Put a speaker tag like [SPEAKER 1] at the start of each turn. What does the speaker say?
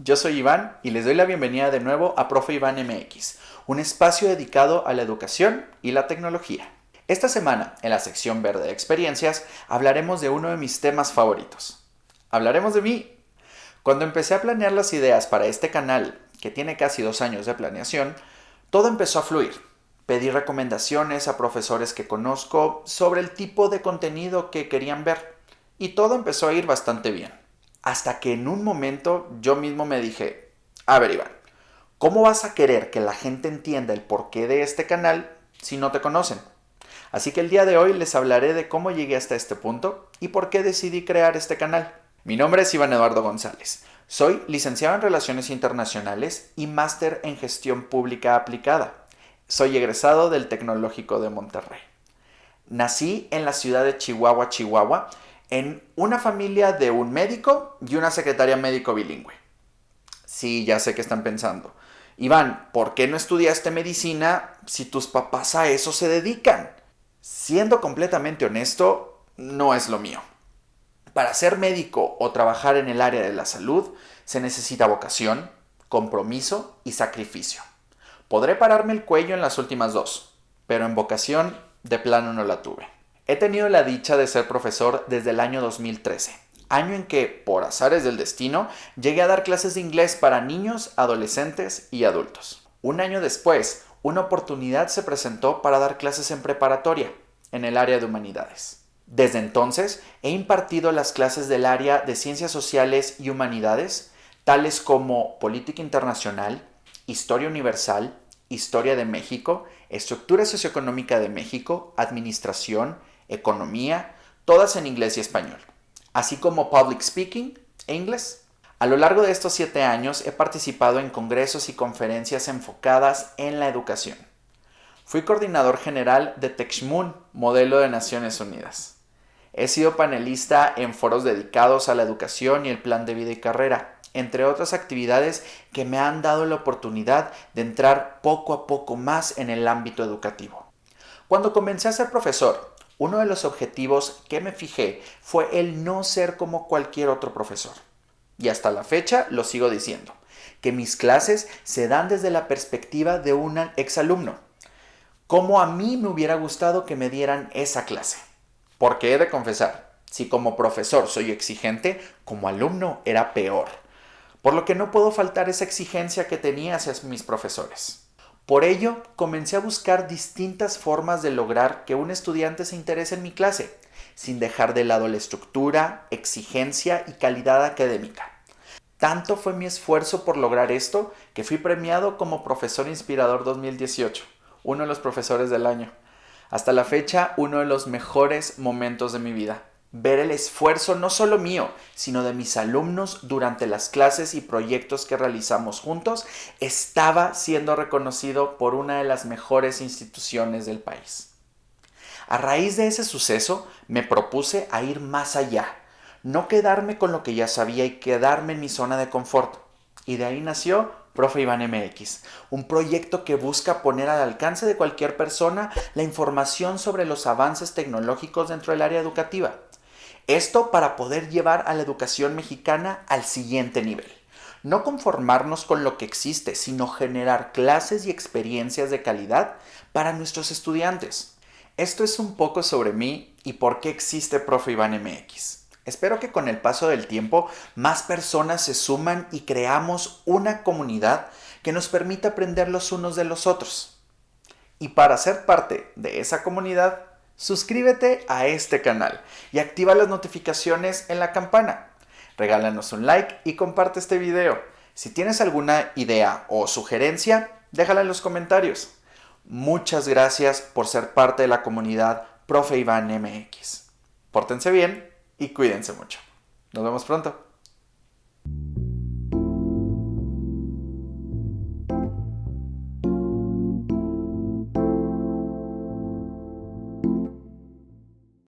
[SPEAKER 1] yo soy Iván y les doy la bienvenida de nuevo a Profe Iván MX, un espacio dedicado a la educación y la tecnología. Esta semana, en la sección verde de experiencias, hablaremos de uno de mis temas favoritos. Hablaremos de mí. Cuando empecé a planear las ideas para este canal, que tiene casi dos años de planeación, todo empezó a fluir. Pedí recomendaciones a profesores que conozco sobre el tipo de contenido que querían ver y todo empezó a ir bastante bien. Hasta que en un momento yo mismo me dije, a ver Iván, ¿cómo vas a querer que la gente entienda el porqué de este canal si no te conocen? Así que el día de hoy les hablaré de cómo llegué hasta este punto y por qué decidí crear este canal. Mi nombre es Iván Eduardo González. Soy licenciado en Relaciones Internacionales y máster en Gestión Pública Aplicada. Soy egresado del Tecnológico de Monterrey. Nací en la ciudad de Chihuahua, Chihuahua, en una familia de un médico y una secretaria médico bilingüe. Sí, ya sé que están pensando. Iván, ¿por qué no estudiaste medicina si tus papás a eso se dedican? Siendo completamente honesto, no es lo mío. Para ser médico o trabajar en el área de la salud se necesita vocación, compromiso y sacrificio. Podré pararme el cuello en las últimas dos, pero en vocación de plano no la tuve. He tenido la dicha de ser profesor desde el año 2013, año en que, por azares del destino, llegué a dar clases de inglés para niños, adolescentes y adultos. Un año después, una oportunidad se presentó para dar clases en preparatoria, en el área de humanidades. Desde entonces, he impartido las clases del área de ciencias sociales y humanidades, tales como política internacional, Historia Universal, Historia de México, Estructura Socioeconómica de México, Administración, Economía, todas en inglés y español, así como Public Speaking e inglés. A lo largo de estos siete años he participado en congresos y conferencias enfocadas en la educación. Fui coordinador general de TechMoon, modelo de Naciones Unidas. He sido panelista en foros dedicados a la educación y el plan de vida y carrera, entre otras actividades que me han dado la oportunidad de entrar poco a poco más en el ámbito educativo. Cuando comencé a ser profesor, uno de los objetivos que me fijé fue el no ser como cualquier otro profesor. Y hasta la fecha lo sigo diciendo, que mis clases se dan desde la perspectiva de un exalumno. Como a mí me hubiera gustado que me dieran esa clase. Porque he de confesar, si como profesor soy exigente, como alumno era peor por lo que no puedo faltar esa exigencia que tenía hacia mis profesores. Por ello, comencé a buscar distintas formas de lograr que un estudiante se interese en mi clase, sin dejar de lado la estructura, exigencia y calidad académica. Tanto fue mi esfuerzo por lograr esto que fui premiado como Profesor Inspirador 2018, uno de los profesores del año. Hasta la fecha, uno de los mejores momentos de mi vida ver el esfuerzo no solo mío, sino de mis alumnos durante las clases y proyectos que realizamos juntos, estaba siendo reconocido por una de las mejores instituciones del país. A raíz de ese suceso, me propuse a ir más allá, no quedarme con lo que ya sabía y quedarme en mi zona de confort. Y de ahí nació Profe Iván MX, un proyecto que busca poner al alcance de cualquier persona la información sobre los avances tecnológicos dentro del área educativa esto para poder llevar a la educación mexicana al siguiente nivel. No conformarnos con lo que existe, sino generar clases y experiencias de calidad para nuestros estudiantes. Esto es un poco sobre mí y por qué existe Profe Iván MX. Espero que con el paso del tiempo más personas se suman y creamos una comunidad que nos permita aprender los unos de los otros. Y para ser parte de esa comunidad, suscríbete a este canal y activa las notificaciones en la campana. Regálanos un like y comparte este video. Si tienes alguna idea o sugerencia, déjala en los comentarios. Muchas gracias por ser parte de la comunidad Profe Iván MX. Pórtense bien y cuídense mucho. Nos vemos pronto.